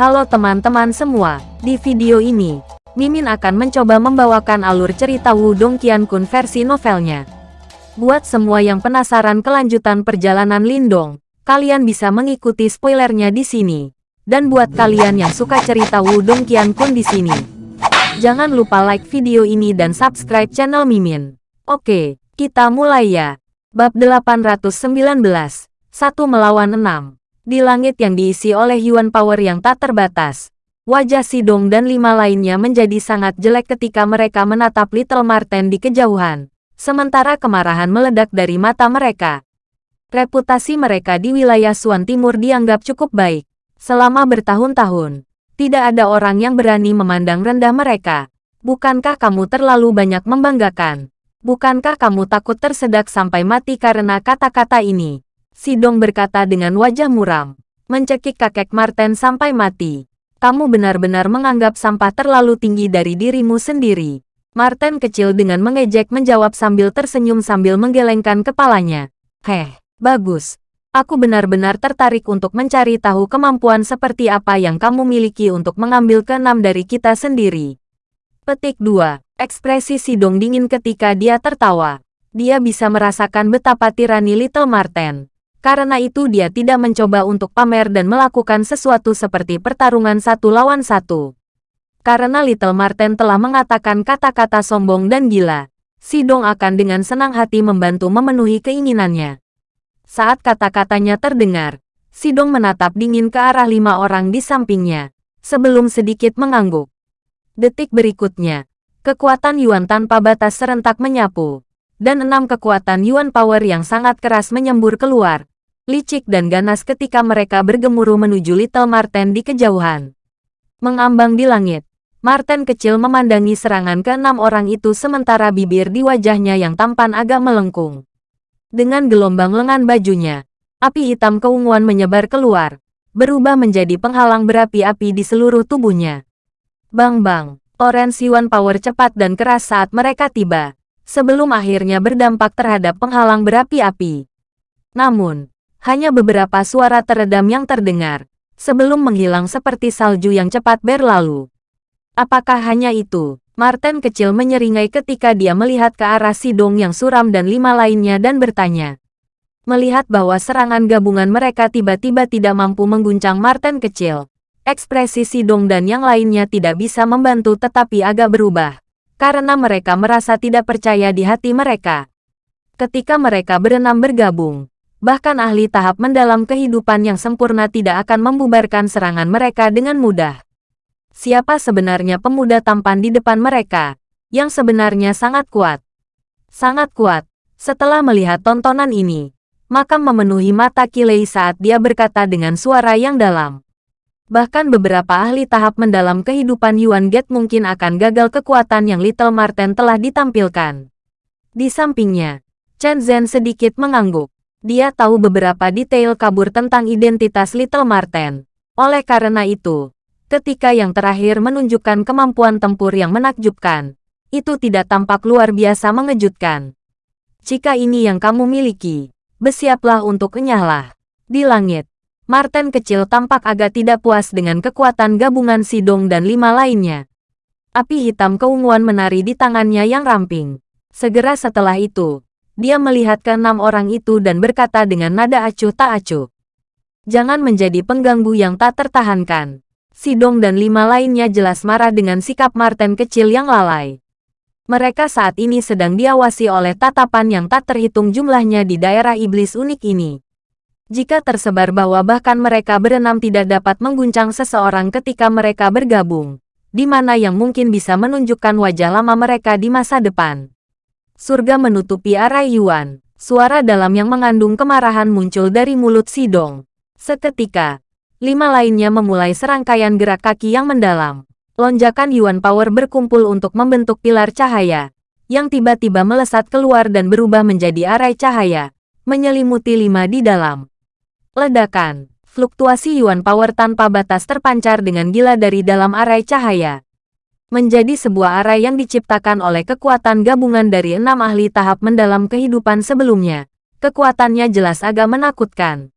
Halo teman-teman semua, di video ini, Mimin akan mencoba membawakan alur cerita Wudong Qiankun versi novelnya. Buat semua yang penasaran kelanjutan perjalanan Lindong, kalian bisa mengikuti spoilernya di sini. Dan buat kalian yang suka cerita Wudong Qiankun di sini, jangan lupa like video ini dan subscribe channel Mimin. Oke, kita mulai ya. Bab 819, Satu melawan enam. Di langit yang diisi oleh Yuan Power yang tak terbatas, wajah Sidong dan lima lainnya menjadi sangat jelek ketika mereka menatap Little Marten di kejauhan, sementara kemarahan meledak dari mata mereka. Reputasi mereka di wilayah Suan Timur dianggap cukup baik. Selama bertahun-tahun, tidak ada orang yang berani memandang rendah mereka. Bukankah kamu terlalu banyak membanggakan? Bukankah kamu takut tersedak sampai mati karena kata-kata ini? Sidong berkata dengan wajah muram, mencekik kakek Marten sampai mati. Kamu benar-benar menganggap sampah terlalu tinggi dari dirimu sendiri. Marten kecil dengan mengejek menjawab sambil tersenyum sambil menggelengkan kepalanya. Heh, bagus. Aku benar-benar tertarik untuk mencari tahu kemampuan seperti apa yang kamu miliki untuk mengambil keenam dari kita sendiri. Petik 2. Ekspresi Sidong dingin ketika dia tertawa. Dia bisa merasakan betapa tirani Little Marten. Karena itu dia tidak mencoba untuk pamer dan melakukan sesuatu seperti pertarungan satu lawan satu. Karena Little Marten telah mengatakan kata-kata sombong dan gila, Sidong akan dengan senang hati membantu memenuhi keinginannya. Saat kata-katanya terdengar, Sidong menatap dingin ke arah lima orang di sampingnya, sebelum sedikit mengangguk. Detik berikutnya, kekuatan Yuan tanpa batas serentak menyapu, dan enam kekuatan Yuan Power yang sangat keras menyembur keluar, licik dan ganas ketika mereka bergemuruh menuju Little Marten di kejauhan. Mengambang di langit, Marten kecil memandangi serangan keenam orang itu sementara bibir di wajahnya yang tampan agak melengkung. Dengan gelombang lengan bajunya, api hitam keunguan menyebar keluar, berubah menjadi penghalang berapi-api di seluruh tubuhnya. Bang-bang, Orange Yuan Power cepat dan keras saat mereka tiba, sebelum akhirnya berdampak terhadap penghalang berapi-api. Namun, hanya beberapa suara teredam yang terdengar, sebelum menghilang seperti salju yang cepat berlalu. Apakah hanya itu? Martin kecil menyeringai ketika dia melihat ke arah Sidong yang suram dan lima lainnya dan bertanya. Melihat bahwa serangan gabungan mereka tiba-tiba tidak mampu mengguncang Martin kecil, ekspresi Sidong dan yang lainnya tidak bisa membantu tetapi agak berubah, karena mereka merasa tidak percaya di hati mereka. Ketika mereka berenam bergabung, bahkan ahli tahap mendalam kehidupan yang sempurna tidak akan membubarkan serangan mereka dengan mudah. Siapa sebenarnya pemuda tampan di depan mereka, yang sebenarnya sangat kuat? Sangat kuat. Setelah melihat tontonan ini, makam memenuhi mata Kilei saat dia berkata dengan suara yang dalam. Bahkan beberapa ahli tahap mendalam kehidupan Yuan Get mungkin akan gagal kekuatan yang Little Marten telah ditampilkan. Di sampingnya, Chen Zhen sedikit mengangguk. Dia tahu beberapa detail kabur tentang identitas Little Marten. Oleh karena itu, ketika yang terakhir menunjukkan kemampuan tempur yang menakjubkan, itu tidak tampak luar biasa mengejutkan. Jika ini yang kamu miliki, bersiaplah untuk kenyahlah. Di langit, Marten kecil tampak agak tidak puas dengan kekuatan gabungan Sidong dan lima lainnya. Api hitam keunguan menari di tangannya yang ramping. Segera setelah itu, dia melihat ke enam orang itu dan berkata dengan nada acuh tak acuh. Jangan menjadi pengganggu yang tak tertahankan. Sidong dan lima lainnya jelas marah dengan sikap Martin kecil yang lalai. Mereka saat ini sedang diawasi oleh tatapan yang tak terhitung jumlahnya di daerah iblis unik ini. Jika tersebar bahwa bahkan mereka berenam tidak dapat mengguncang seseorang ketika mereka bergabung, di mana yang mungkin bisa menunjukkan wajah lama mereka di masa depan. Surga menutupi arah Yuan. Suara dalam yang mengandung kemarahan muncul dari mulut Sidong. Seketika, lima lainnya memulai serangkaian gerak kaki yang mendalam. Lonjakan Yuan Power berkumpul untuk membentuk pilar cahaya, yang tiba-tiba melesat keluar dan berubah menjadi arai cahaya, menyelimuti lima di dalam. Ledakan, fluktuasi Yuan Power tanpa batas terpancar dengan gila dari dalam arai cahaya menjadi sebuah arah yang diciptakan oleh kekuatan gabungan dari enam ahli tahap mendalam kehidupan sebelumnya. Kekuatannya jelas agak menakutkan.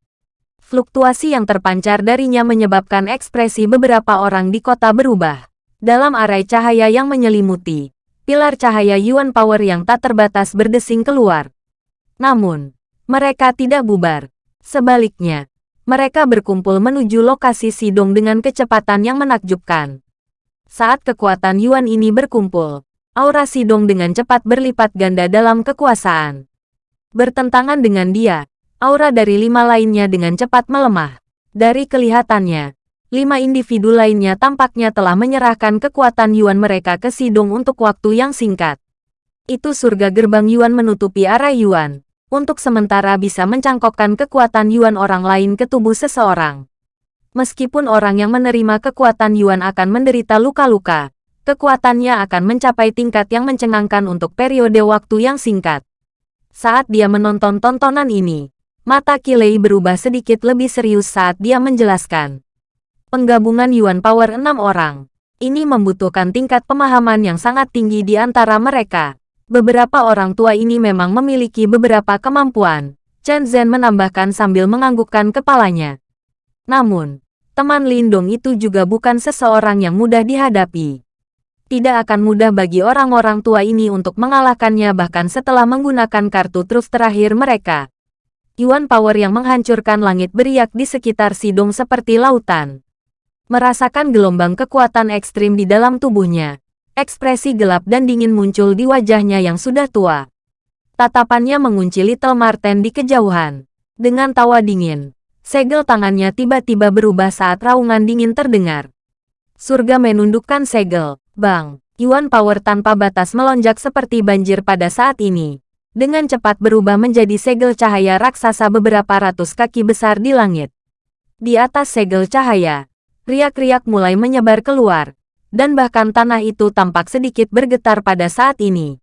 Fluktuasi yang terpancar darinya menyebabkan ekspresi beberapa orang di kota berubah. Dalam arai cahaya yang menyelimuti, pilar cahaya Yuan Power yang tak terbatas berdesing keluar. Namun, mereka tidak bubar. Sebaliknya, mereka berkumpul menuju lokasi Sidong dengan kecepatan yang menakjubkan. Saat kekuatan Yuan ini berkumpul, aura Sidong dengan cepat berlipat ganda dalam kekuasaan. Bertentangan dengan dia, aura dari lima lainnya dengan cepat melemah. Dari kelihatannya, lima individu lainnya tampaknya telah menyerahkan kekuatan Yuan mereka ke Sidong untuk waktu yang singkat. Itu surga gerbang Yuan menutupi arah Yuan, untuk sementara bisa mencangkokkan kekuatan Yuan orang lain ke tubuh seseorang. Meskipun orang yang menerima kekuatan Yuan akan menderita luka-luka, kekuatannya akan mencapai tingkat yang mencengangkan untuk periode waktu yang singkat. Saat dia menonton tontonan ini, mata Kilei berubah sedikit lebih serius saat dia menjelaskan. Penggabungan Yuan Power 6 orang. Ini membutuhkan tingkat pemahaman yang sangat tinggi di antara mereka. Beberapa orang tua ini memang memiliki beberapa kemampuan. Chen Zhen menambahkan sambil menganggukkan kepalanya. Namun, teman Lindong itu juga bukan seseorang yang mudah dihadapi. Tidak akan mudah bagi orang-orang tua ini untuk mengalahkannya bahkan setelah menggunakan kartu truf terakhir mereka. Yuan Power yang menghancurkan langit beriak di sekitar Sidong seperti lautan. Merasakan gelombang kekuatan ekstrim di dalam tubuhnya. Ekspresi gelap dan dingin muncul di wajahnya yang sudah tua. Tatapannya mengunci Little Marten di kejauhan. Dengan tawa dingin, segel tangannya tiba-tiba berubah saat raungan dingin terdengar. Surga menundukkan segel. Bang, Yuan Power tanpa batas melonjak seperti banjir pada saat ini. Dengan cepat berubah menjadi segel cahaya raksasa beberapa ratus kaki besar di langit. Di atas segel cahaya, riak-riak mulai menyebar keluar, dan bahkan tanah itu tampak sedikit bergetar pada saat ini.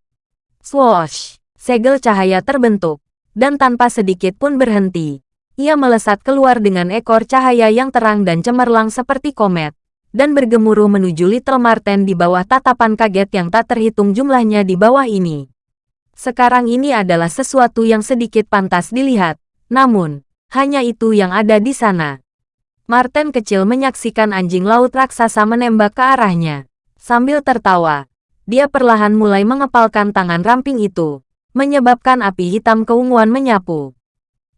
Swoosh! Segel cahaya terbentuk, dan tanpa sedikit pun berhenti. Ia melesat keluar dengan ekor cahaya yang terang dan cemerlang seperti komet, dan bergemuruh menuju Little Marten di bawah tatapan kaget yang tak terhitung jumlahnya di bawah ini. Sekarang ini adalah sesuatu yang sedikit pantas dilihat, namun, hanya itu yang ada di sana. Martin kecil menyaksikan anjing laut raksasa menembak ke arahnya. Sambil tertawa, dia perlahan mulai mengepalkan tangan ramping itu, menyebabkan api hitam keunguan menyapu.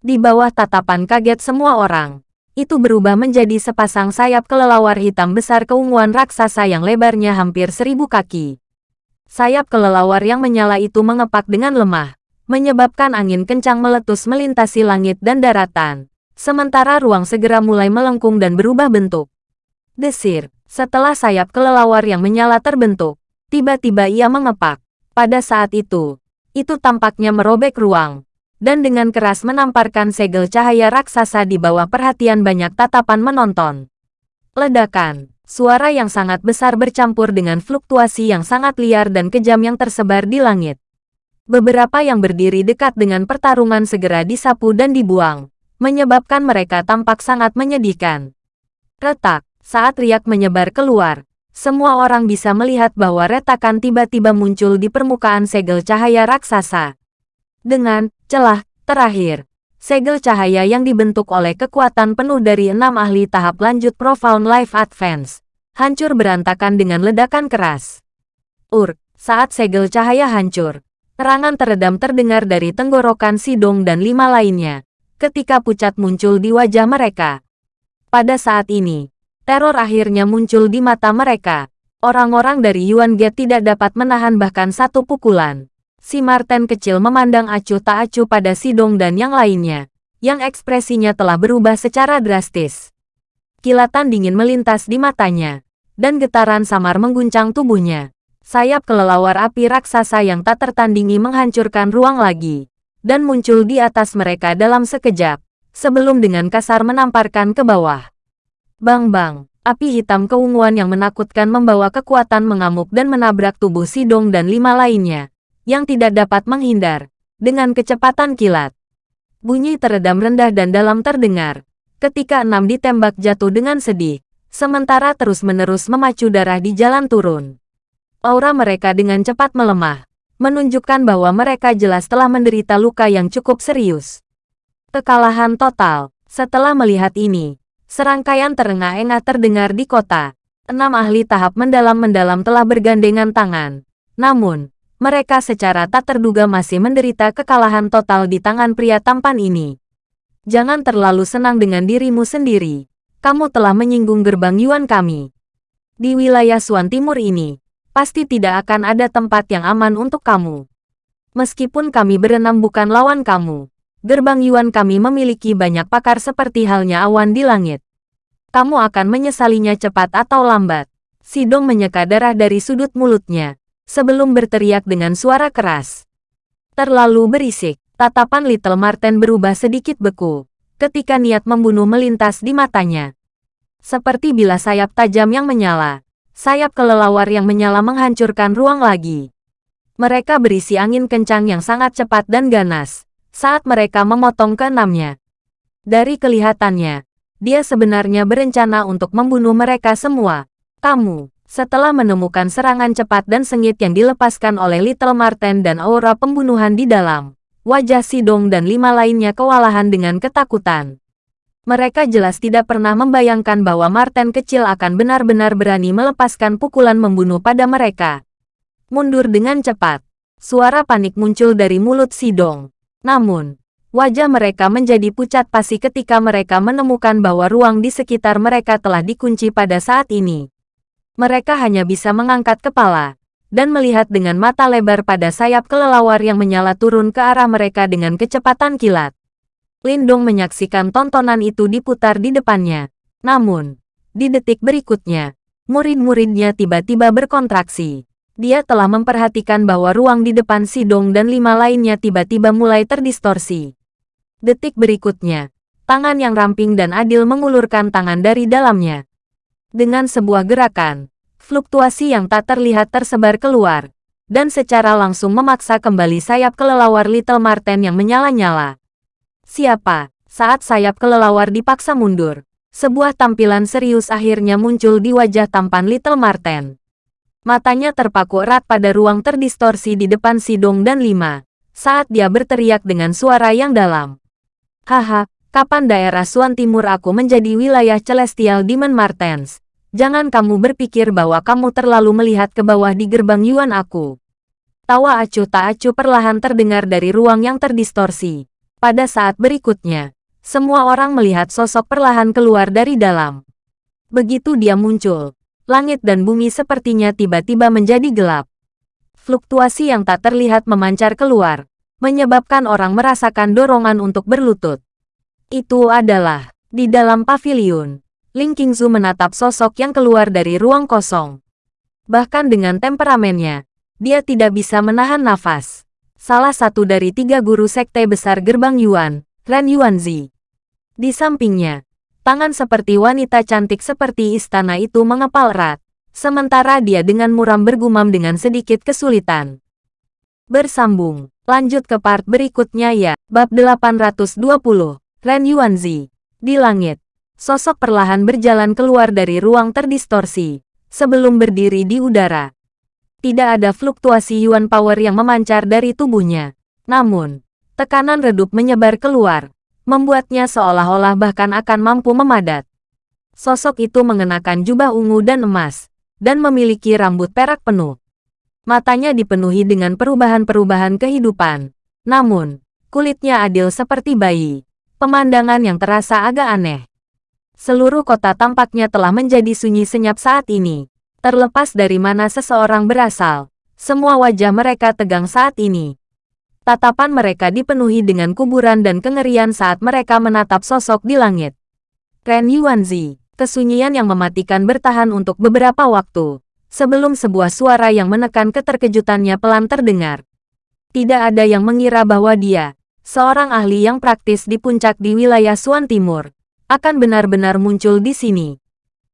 Di bawah tatapan kaget semua orang, itu berubah menjadi sepasang sayap kelelawar hitam besar keunguan raksasa yang lebarnya hampir seribu kaki. Sayap kelelawar yang menyala itu mengepak dengan lemah, menyebabkan angin kencang meletus melintasi langit dan daratan. Sementara ruang segera mulai melengkung dan berubah bentuk. Desir, setelah sayap kelelawar yang menyala terbentuk, tiba-tiba ia mengepak. Pada saat itu, itu tampaknya merobek ruang, dan dengan keras menamparkan segel cahaya raksasa di bawah perhatian banyak tatapan menonton. Ledakan, suara yang sangat besar bercampur dengan fluktuasi yang sangat liar dan kejam yang tersebar di langit. Beberapa yang berdiri dekat dengan pertarungan segera disapu dan dibuang, menyebabkan mereka tampak sangat menyedihkan. Retak, saat riak menyebar keluar, semua orang bisa melihat bahwa retakan tiba-tiba muncul di permukaan segel cahaya raksasa. Dengan celah terakhir, segel cahaya yang dibentuk oleh kekuatan penuh dari enam ahli tahap lanjut Profound Life Advance, hancur berantakan dengan ledakan keras. Ur, saat segel cahaya hancur, terangan teredam terdengar dari tenggorokan Sidong dan lima lainnya, ketika pucat muncul di wajah mereka. Pada saat ini, teror akhirnya muncul di mata mereka. Orang-orang dari Yuan Gate tidak dapat menahan bahkan satu pukulan. Si Marten kecil memandang acuh tak acuh pada Sidong dan yang lainnya, yang ekspresinya telah berubah secara drastis. Kilatan dingin melintas di matanya, dan getaran samar mengguncang tubuhnya. Sayap kelelawar api raksasa yang tak tertandingi menghancurkan ruang lagi dan muncul di atas mereka dalam sekejap, sebelum dengan kasar menamparkan ke bawah. Bang-bang, api hitam keunguan yang menakutkan membawa kekuatan mengamuk dan menabrak tubuh Sidong dan lima lainnya, yang tidak dapat menghindar, dengan kecepatan kilat. Bunyi teredam rendah dan dalam terdengar, ketika enam ditembak jatuh dengan sedih, sementara terus-menerus memacu darah di jalan turun. Aura mereka dengan cepat melemah, menunjukkan bahwa mereka jelas telah menderita luka yang cukup serius. Kekalahan total, Setelah melihat ini, serangkaian terengah-engah terdengar di kota. Enam ahli tahap mendalam-mendalam telah bergandengan tangan. Namun, mereka secara tak terduga masih menderita kekalahan total di tangan pria tampan ini. Jangan terlalu senang dengan dirimu sendiri. Kamu telah menyinggung gerbang Yuan kami. Di wilayah Suan Timur ini, pasti tidak akan ada tempat yang aman untuk kamu. Meskipun kami berenam bukan lawan kamu, gerbang Yuan kami memiliki banyak pakar seperti halnya awan di langit. Kamu akan menyesalinya cepat atau lambat. Sidong menyeka darah dari sudut mulutnya, sebelum berteriak dengan suara keras. Terlalu berisik, tatapan Little Marten berubah sedikit beku, ketika niat membunuh melintas di matanya. Seperti bila sayap tajam yang menyala, sayap kelelawar yang menyala menghancurkan ruang lagi. Mereka berisi angin kencang yang sangat cepat dan ganas, saat mereka memotong keenamnya. Dari kelihatannya, dia sebenarnya berencana untuk membunuh mereka semua. Kamu, setelah menemukan serangan cepat dan sengit yang dilepaskan oleh Little Marten dan aura pembunuhan di dalam, wajah Sidong dan lima lainnya kewalahan dengan ketakutan. Mereka jelas tidak pernah membayangkan bahwa Marten kecil akan benar-benar berani melepaskan pukulan membunuh pada mereka. Mundur dengan cepat. Suara panik muncul dari mulut Sidong. Namun, wajah mereka menjadi pucat pasi ketika mereka menemukan bahwa ruang di sekitar mereka telah dikunci pada saat ini. Mereka hanya bisa mengangkat kepala dan melihat dengan mata lebar pada sayap kelelawar yang menyala turun ke arah mereka dengan kecepatan kilat. Lindong menyaksikan tontonan itu diputar di depannya. Namun, di detik berikutnya, murid-muridnya tiba-tiba berkontraksi. Dia telah memperhatikan bahwa ruang di depan Sidong dan lima lainnya tiba-tiba mulai terdistorsi. Detik berikutnya, tangan yang ramping dan adil mengulurkan tangan dari dalamnya. Dengan sebuah gerakan, fluktuasi yang tak terlihat tersebar keluar, dan secara langsung memaksa kembali sayap kelelawar Little Marten yang menyala-nyala. Siapa? Saat sayap kelelawar dipaksa mundur, sebuah tampilan serius akhirnya muncul di wajah tampan Little Marten. Matanya terpaku erat pada ruang terdistorsi di depan Sidong dan Lima, saat dia berteriak dengan suara yang dalam. Haha, kapan daerah Suan Timur aku menjadi wilayah Celestial Demon Martens? Jangan kamu berpikir bahwa kamu terlalu melihat ke bawah di gerbang Yuan aku. Tawa acuh tak acuh perlahan terdengar dari ruang yang terdistorsi. Pada saat berikutnya, semua orang melihat sosok perlahan keluar dari dalam. Begitu dia muncul, langit dan bumi sepertinya tiba-tiba menjadi gelap. Fluktuasi yang tak terlihat memancar keluar, menyebabkan orang merasakan dorongan untuk berlutut. Itu adalah, di dalam pavilion, Ling Qingzu menatap sosok yang keluar dari ruang kosong. Bahkan dengan temperamennya, dia tidak bisa menahan nafas. Salah satu dari tiga guru sekte besar gerbang Yuan, Ren Yuanzi. Di sampingnya, Tangan seperti wanita cantik seperti istana itu mengepal erat, sementara dia dengan muram bergumam dengan sedikit kesulitan. Bersambung, lanjut ke part berikutnya ya, bab 820, Ren Yuanzi. Di langit, sosok perlahan berjalan keluar dari ruang terdistorsi, sebelum berdiri di udara. Tidak ada fluktuasi Yuan Power yang memancar dari tubuhnya. Namun, tekanan redup menyebar keluar, membuatnya seolah-olah bahkan akan mampu memadat. Sosok itu mengenakan jubah ungu dan emas, dan memiliki rambut perak penuh. Matanya dipenuhi dengan perubahan-perubahan kehidupan. Namun, kulitnya adil seperti bayi. Pemandangan yang terasa agak aneh. Seluruh kota tampaknya telah menjadi sunyi senyap saat ini. Terlepas dari mana seseorang berasal, semua wajah mereka tegang saat ini. Tatapan mereka dipenuhi dengan kuburan dan kengerian saat mereka menatap sosok di langit. Ren Yuanzi, kesunyian yang mematikan bertahan untuk beberapa waktu, sebelum sebuah suara yang menekan keterkejutannya pelan terdengar. Tidak ada yang mengira bahwa dia, seorang ahli yang praktis di puncak di wilayah Suan Timur, akan benar-benar muncul di sini.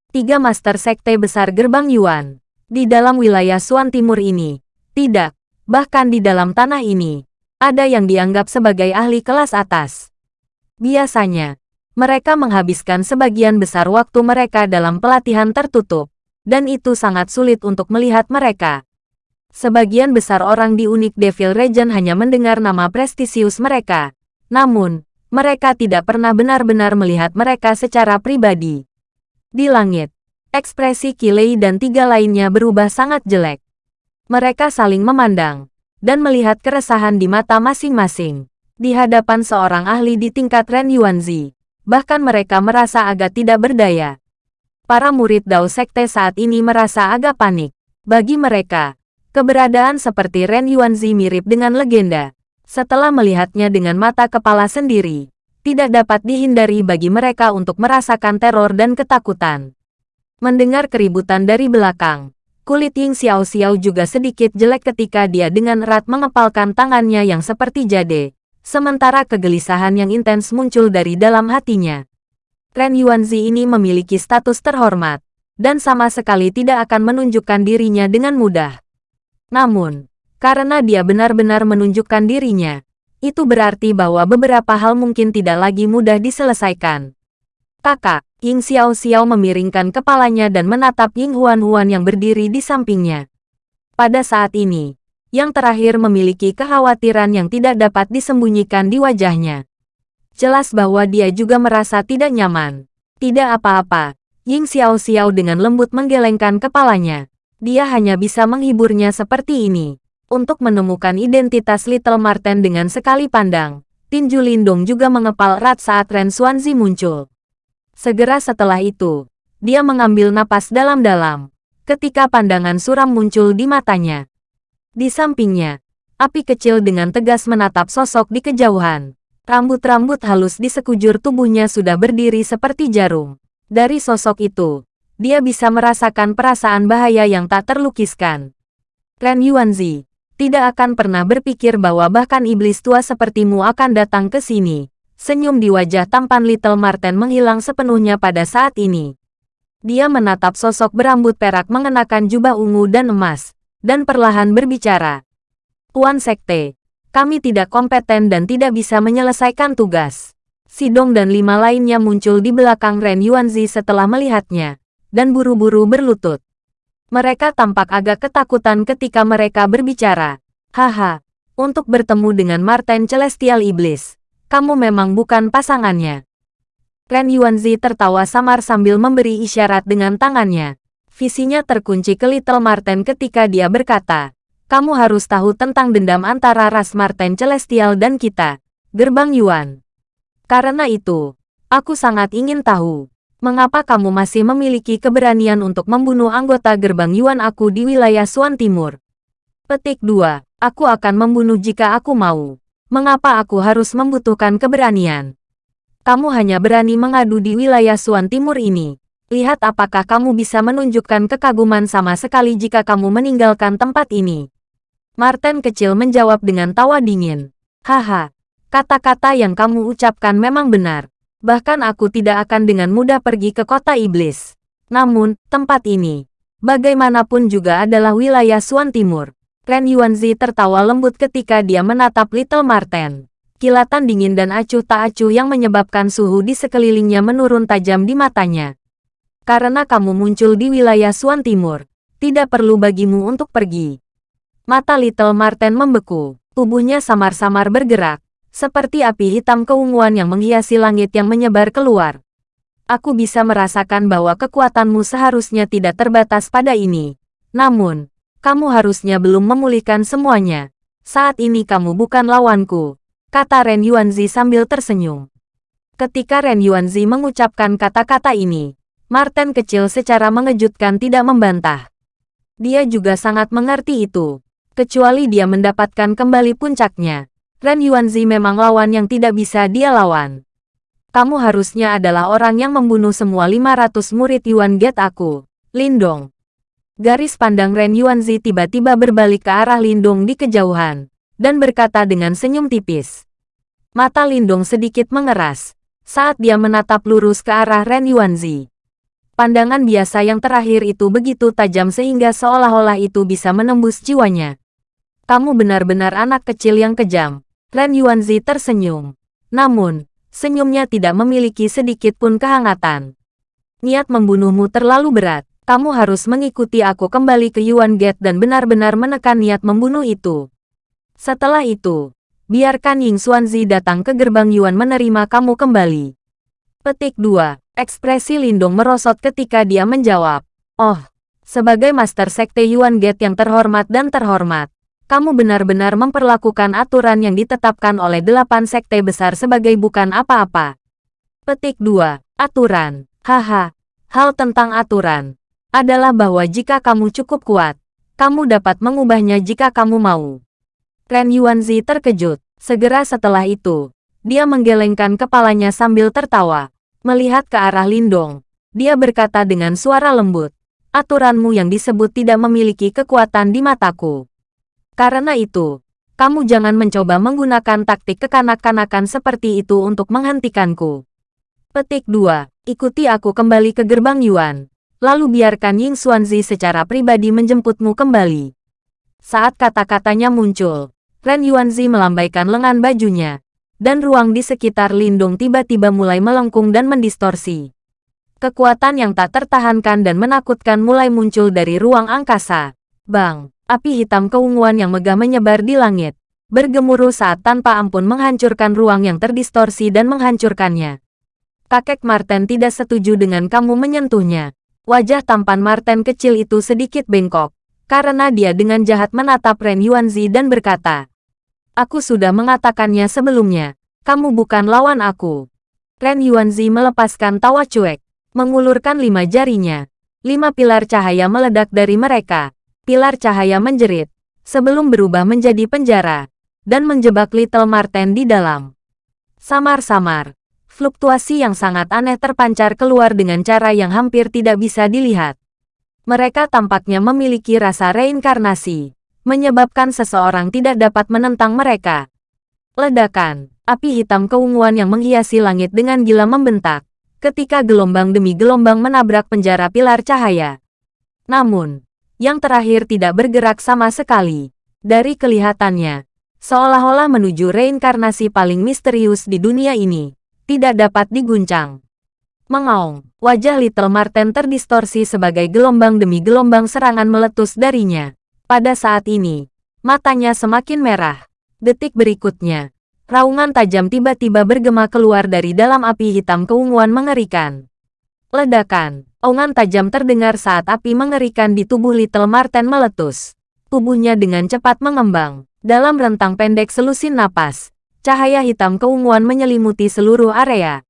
Tiga master sekte besar gerbang Yuan, di dalam wilayah Suan Timur ini, tidak, bahkan di dalam tanah ini, ada yang dianggap sebagai ahli kelas atas. Biasanya, mereka menghabiskan sebagian besar waktu mereka dalam pelatihan tertutup, dan itu sangat sulit untuk melihat mereka. Sebagian besar orang di Unik Devil Region hanya mendengar nama prestisius mereka. Namun, mereka tidak pernah benar-benar melihat mereka secara pribadi. Di langit, ekspresi Kilei dan tiga lainnya berubah sangat jelek. Mereka saling memandang, dan melihat keresahan di mata masing-masing. Di hadapan seorang ahli di tingkat Ren Yuanzi, bahkan mereka merasa agak tidak berdaya. Para murid Dao Sekte saat ini merasa agak panik. Bagi mereka, keberadaan seperti Ren Yuanzi mirip dengan legenda. Setelah melihatnya dengan mata kepala sendiri, tidak dapat dihindari bagi mereka untuk merasakan teror dan ketakutan. Mendengar keributan dari belakang, kulit Ying Xiao Xiao juga sedikit jelek ketika dia dengan erat mengepalkan tangannya yang seperti jade, sementara kegelisahan yang intens muncul dari dalam hatinya. Ren Yuanzi ini memiliki status terhormat, dan sama sekali tidak akan menunjukkan dirinya dengan mudah. Namun, karena dia benar-benar menunjukkan dirinya, itu berarti bahwa beberapa hal mungkin tidak lagi mudah diselesaikan. Kakak, Ying Xiao Xiao memiringkan kepalanya dan menatap Ying Huan Huan yang berdiri di sampingnya. Pada saat ini, yang terakhir memiliki kekhawatiran yang tidak dapat disembunyikan di wajahnya. Jelas bahwa dia juga merasa tidak nyaman. Tidak apa-apa, Ying Xiao Xiao dengan lembut menggelengkan kepalanya. Dia hanya bisa menghiburnya seperti ini. Untuk menemukan identitas Little Marten dengan sekali pandang, Tinju Lindong juga mengepal erat saat Ren Xuanzi muncul. Segera setelah itu, dia mengambil napas dalam-dalam. Ketika pandangan suram muncul di matanya, di sampingnya, api kecil dengan tegas menatap sosok di kejauhan. Rambut-rambut halus di sekujur tubuhnya sudah berdiri seperti jarum. Dari sosok itu, dia bisa merasakan perasaan bahaya yang tak terlukiskan. Ren Yuanzi, tidak akan pernah berpikir bahwa bahkan iblis tua sepertimu akan datang ke sini. Senyum di wajah tampan Little Marten menghilang sepenuhnya pada saat ini. Dia menatap sosok berambut perak mengenakan jubah ungu dan emas, dan perlahan berbicara. Tuan Sekte, kami tidak kompeten dan tidak bisa menyelesaikan tugas. Sidong dan lima lainnya muncul di belakang Ren Yuanzi setelah melihatnya, dan buru-buru berlutut. Mereka tampak agak ketakutan ketika mereka berbicara. Haha, untuk bertemu dengan Martin Celestial Iblis, kamu memang bukan pasangannya. Ren Yuanzi tertawa samar sambil memberi isyarat dengan tangannya. Visinya terkunci ke Little Marten ketika dia berkata, kamu harus tahu tentang dendam antara ras Marten Celestial dan kita, Gerbang Yuan. Karena itu, aku sangat ingin tahu, mengapa kamu masih memiliki keberanian untuk membunuh anggota Gerbang Yuan aku di wilayah Suan Timur. Petik 2. Aku akan membunuh jika aku mau. Mengapa aku harus membutuhkan keberanian? Kamu hanya berani mengadu di wilayah Suan Timur ini, Lihat apakah kamu bisa menunjukkan kekaguman sama sekali jika kamu meninggalkan tempat ini. Martin kecil menjawab dengan tawa dingin. Haha, kata-kata yang kamu ucapkan memang benar. Bahkan aku tidak akan dengan mudah pergi ke kota iblis. Namun, tempat ini, bagaimanapun juga adalah wilayah Suan Timur. Ren Yuanzi tertawa lembut ketika dia menatap Little Marten. Kilatan dingin dan acuh tak acuh yang menyebabkan suhu di sekelilingnya menurun tajam di matanya. Karena kamu muncul di wilayah Suan Timur, tidak perlu bagimu untuk pergi. Mata Little Marten membeku, tubuhnya samar-samar bergerak, seperti api hitam keunguan yang menghiasi langit yang menyebar keluar. Aku bisa merasakan bahwa kekuatanmu seharusnya tidak terbatas pada ini. Namun, kamu harusnya belum memulihkan semuanya. Saat ini kamu bukan lawanku, kata Ren Yuanzi sambil tersenyum. Ketika Ren Yuanzi mengucapkan kata-kata ini, Martin kecil secara mengejutkan tidak membantah. Dia juga sangat mengerti itu. Kecuali dia mendapatkan kembali puncaknya. Ren Yuanzi memang lawan yang tidak bisa dia lawan. Kamu harusnya adalah orang yang membunuh semua 500 murid Yuan Get aku. Lindong. Garis pandang Ren Yuanzi tiba-tiba berbalik ke arah Lindong di kejauhan, dan berkata dengan senyum tipis. Mata Lindong sedikit mengeras, saat dia menatap lurus ke arah Ren Yuanzi. Pandangan biasa yang terakhir itu begitu tajam sehingga seolah-olah itu bisa menembus jiwanya. Kamu benar-benar anak kecil yang kejam. Ren Yuanzi tersenyum. Namun, senyumnya tidak memiliki sedikit pun kehangatan. Niat membunuhmu terlalu berat. Kamu harus mengikuti aku kembali ke Yuan Gate dan benar-benar menekan niat membunuh itu. Setelah itu, biarkan Ying Xuanzi datang ke gerbang Yuan menerima kamu kembali. Petik 2. Ekspresi Lindong merosot ketika dia menjawab. Oh, sebagai Master Sekte Yuan Gate yang terhormat dan terhormat, kamu benar-benar memperlakukan aturan yang ditetapkan oleh delapan sekte besar sebagai bukan apa-apa. Petik 2. Aturan. Haha. Hal tentang aturan adalah bahwa jika kamu cukup kuat, kamu dapat mengubahnya jika kamu mau. Ren Yuanzi terkejut. Segera setelah itu, dia menggelengkan kepalanya sambil tertawa. Melihat ke arah Lindong, dia berkata dengan suara lembut, aturanmu yang disebut tidak memiliki kekuatan di mataku. Karena itu, kamu jangan mencoba menggunakan taktik kekanak-kanakan seperti itu untuk menghentikanku. Petik 2. Ikuti aku kembali ke gerbang Yuan. Lalu biarkan Ying Xuanzi secara pribadi menjemputmu kembali. Saat kata-katanya muncul, Ren Yuanzi melambaikan lengan bajunya, dan ruang di sekitar Lindung tiba-tiba mulai melengkung dan mendistorsi. Kekuatan yang tak tertahankan dan menakutkan mulai muncul dari ruang angkasa. Bang! Api hitam keunguan yang megah menyebar di langit, bergemuruh saat tanpa ampun menghancurkan ruang yang terdistorsi dan menghancurkannya. Kakek Marten tidak setuju dengan kamu menyentuhnya. Wajah tampan Marten kecil itu sedikit bengkok, karena dia dengan jahat menatap Ren Yuanzi dan berkata, Aku sudah mengatakannya sebelumnya, kamu bukan lawan aku. Ren Yuanzi melepaskan tawa cuek, mengulurkan lima jarinya. Lima pilar cahaya meledak dari mereka, pilar cahaya menjerit, sebelum berubah menjadi penjara, dan menjebak Little Marten di dalam. Samar-samar, fluktuasi yang sangat aneh terpancar keluar dengan cara yang hampir tidak bisa dilihat. Mereka tampaknya memiliki rasa reinkarnasi, menyebabkan seseorang tidak dapat menentang mereka. Ledakan, api hitam keunguan yang menghiasi langit dengan gila membentak, ketika gelombang demi gelombang menabrak penjara pilar cahaya. Namun, yang terakhir tidak bergerak sama sekali. Dari kelihatannya, seolah-olah menuju reinkarnasi paling misterius di dunia ini, tidak dapat diguncang. Mengaung, wajah Little Marten terdistorsi sebagai gelombang demi gelombang serangan meletus darinya. Pada saat ini, matanya semakin merah. Detik berikutnya, raungan tajam tiba-tiba bergema keluar dari dalam api hitam keunguan mengerikan. Ledakan, Ongan tajam terdengar saat api mengerikan di tubuh Little Marten meletus. Tubuhnya dengan cepat mengembang. Dalam rentang pendek selusin napas, cahaya hitam keunguan menyelimuti seluruh area.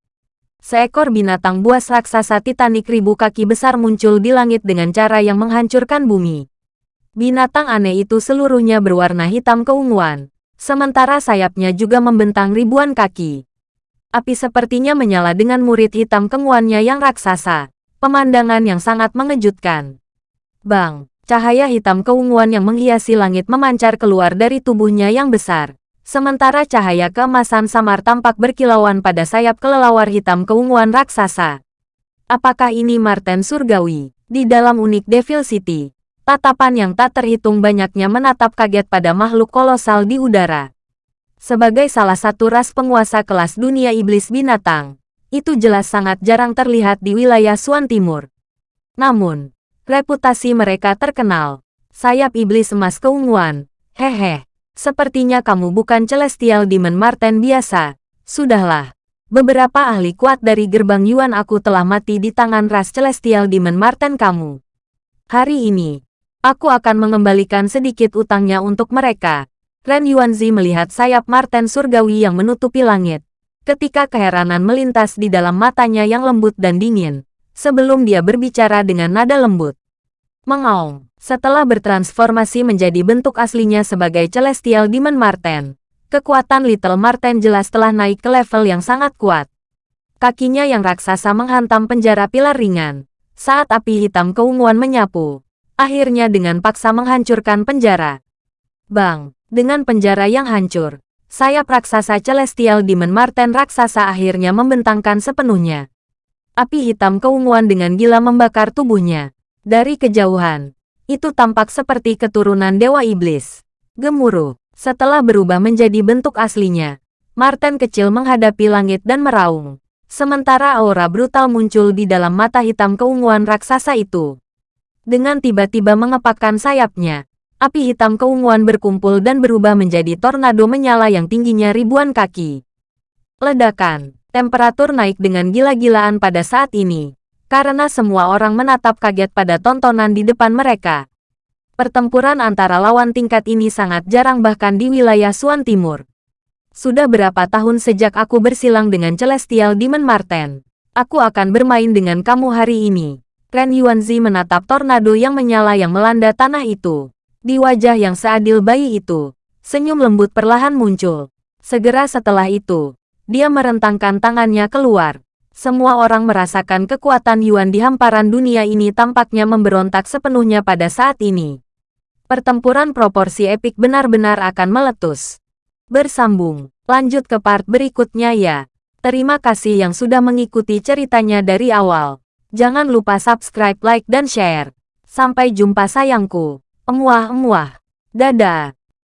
Seekor binatang buas raksasa titanik ribu kaki besar muncul di langit dengan cara yang menghancurkan bumi. Binatang aneh itu seluruhnya berwarna hitam keunguan, sementara sayapnya juga membentang ribuan kaki. Api sepertinya menyala dengan murid hitam keunguannya yang raksasa. Pemandangan yang sangat mengejutkan. Bang, cahaya hitam keunguan yang menghiasi langit memancar keluar dari tubuhnya yang besar. Sementara cahaya keemasan samar tampak berkilauan pada sayap kelelawar hitam keunguan raksasa. Apakah ini Marten Surgawi? Di dalam unik Devil City, tatapan yang tak terhitung banyaknya menatap kaget pada makhluk kolosal di udara. Sebagai salah satu ras penguasa kelas dunia iblis binatang, itu jelas sangat jarang terlihat di wilayah Suan Timur. Namun, reputasi mereka terkenal. Sayap iblis emas keunguan. Hehe, sepertinya kamu bukan Celestial Demon Marten biasa. Sudahlah. Beberapa ahli kuat dari gerbang Yuan aku telah mati di tangan ras Celestial Demon Marten kamu. Hari ini, aku akan mengembalikan sedikit utangnya untuk mereka. Ren Yuanzi melihat sayap Marten surgawi yang menutupi langit ketika keheranan melintas di dalam matanya yang lembut dan dingin, sebelum dia berbicara dengan nada lembut. Mengaung, setelah bertransformasi menjadi bentuk aslinya sebagai Celestial Demon Marten, kekuatan Little Marten jelas telah naik ke level yang sangat kuat. Kakinya yang raksasa menghantam penjara pilar ringan, saat api hitam keunguan menyapu, akhirnya dengan paksa menghancurkan penjara. Bang, dengan penjara yang hancur, sayap raksasa Celestial Demon Marten raksasa akhirnya membentangkan sepenuhnya. Api hitam keunguan dengan gila membakar tubuhnya. Dari kejauhan, itu tampak seperti keturunan Dewa Iblis. Gemuruh, setelah berubah menjadi bentuk aslinya, Marten kecil menghadapi langit dan meraung. Sementara aura brutal muncul di dalam mata hitam keunguan raksasa itu. Dengan tiba-tiba mengepakkan sayapnya, api hitam keunguan berkumpul dan berubah menjadi tornado menyala yang tingginya ribuan kaki. Ledakan, temperatur naik dengan gila-gilaan pada saat ini, karena semua orang menatap kaget pada tontonan di depan mereka. Pertempuran antara lawan tingkat ini sangat jarang bahkan di wilayah Suan Timur. Sudah berapa tahun sejak aku bersilang dengan Celestial Demon Marten. Aku akan bermain dengan kamu hari ini. Ren Yuanzi menatap tornado yang menyala yang melanda tanah itu. Di wajah yang seadil bayi itu, senyum lembut perlahan muncul. Segera setelah itu, dia merentangkan tangannya keluar. Semua orang merasakan kekuatan Yuan di hamparan dunia ini tampaknya memberontak sepenuhnya pada saat ini. Pertempuran proporsi epik benar-benar akan meletus. Bersambung, lanjut ke part berikutnya ya. Terima kasih yang sudah mengikuti ceritanya dari awal. Jangan lupa subscribe, like, dan share. Sampai jumpa sayangku. Emuah-emuah. Dadah.